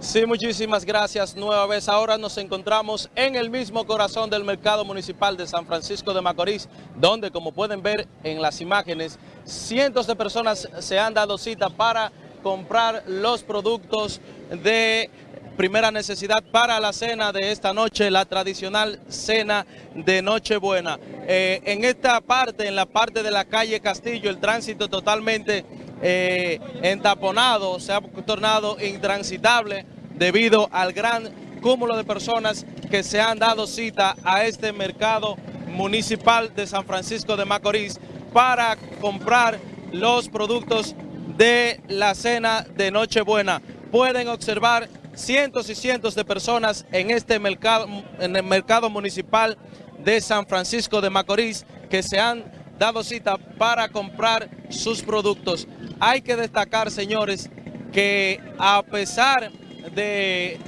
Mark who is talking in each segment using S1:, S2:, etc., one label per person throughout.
S1: Sí, muchísimas gracias nueva vez. Ahora nos encontramos en el mismo corazón del mercado municipal de San Francisco de Macorís, donde como pueden ver en las imágenes, cientos de personas se han dado cita para comprar los productos de primera necesidad para la cena de esta noche, la tradicional cena de Nochebuena. Eh, en esta parte, en la parte de la calle Castillo, el tránsito totalmente eh, entaponado, se ha tornado intransitable debido al gran cúmulo de personas que se han dado cita a este mercado municipal de San Francisco de Macorís para comprar los productos de la cena de Nochebuena. Pueden observar cientos y cientos de personas en este mercado, en el mercado municipal de San Francisco de Macorís que se han dado cita para comprar sus productos. Hay que destacar, señores, que a pesar de,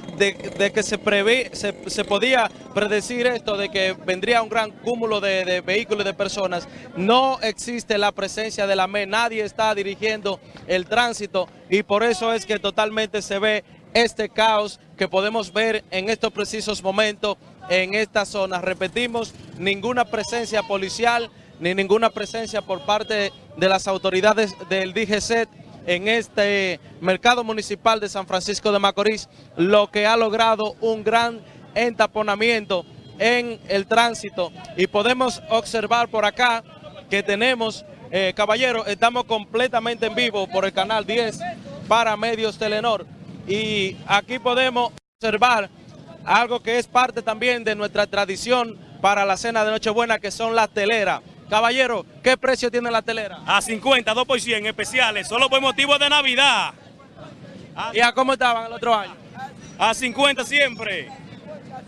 S1: que se, prevé, se, podía predecir esto, de que vendría un gran cúmulo de, vehículos y de personas, no existe la presencia de la ME, nadie está dirigiendo el tránsito y por eso es que totalmente se ve este caos que podemos ver en estos precisos momentos en esta zona. Repetimos, ninguna presencia policial, ni ninguna presencia por parte de las autoridades del DGC en este mercado municipal de San Francisco de Macorís, lo que ha logrado un gran entaponamiento en el tránsito. Y podemos observar por acá que tenemos, eh, caballeros, estamos completamente en vivo por el canal 10 para Medios Telenor. Y aquí podemos observar algo que es parte también de nuestra tradición para la cena de Nochebuena, que son las teleras. Caballero, ¿qué precio tiene la telera?
S2: A 50, 2 por 100 especiales, solo por motivo de Navidad.
S1: ¿Y a cómo estaban el otro año?
S2: A 50 siempre.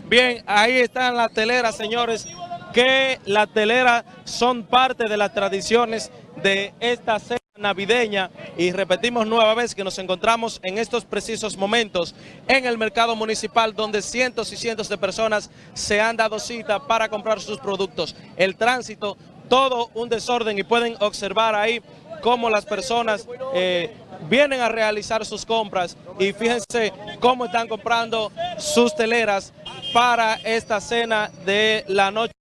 S1: Bien, ahí están las teleras, señores, que las teleras son parte de las tradiciones de esta cena navideña y repetimos nueva vez que nos encontramos en estos precisos momentos en el mercado municipal donde cientos y cientos de personas se han dado cita para comprar sus productos. El tránsito todo un desorden y pueden observar ahí cómo las personas eh, vienen a realizar sus compras y fíjense cómo están comprando sus teleras para esta cena de la noche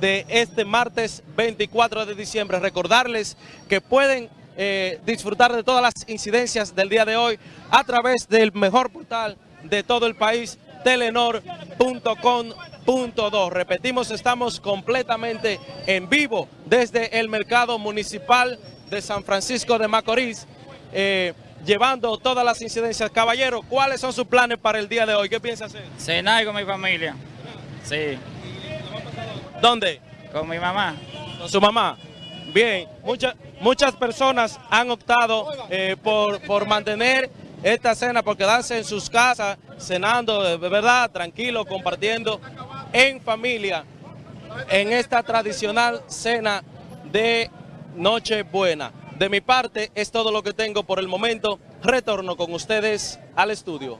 S1: de este martes 24 de diciembre. Recordarles que pueden eh, disfrutar de todas las incidencias del día de hoy a través del mejor portal de todo el país, telenor.com.do. Repetimos, estamos completamente en vivo desde el mercado municipal de San Francisco de Macorís, eh, llevando todas las incidencias. Caballero, ¿cuáles son sus planes para el día de hoy? ¿Qué piensa hacer?
S3: Cenar con mi familia. Sí.
S1: ¿Dónde?
S3: Con mi mamá.
S1: ¿Con su mamá? Bien, muchas muchas personas han optado eh, por, por mantener esta cena por quedarse en sus casas, cenando de verdad, tranquilo, compartiendo en familia en esta tradicional cena de Nochebuena. De mi parte es todo lo que tengo por el momento. Retorno con ustedes al estudio.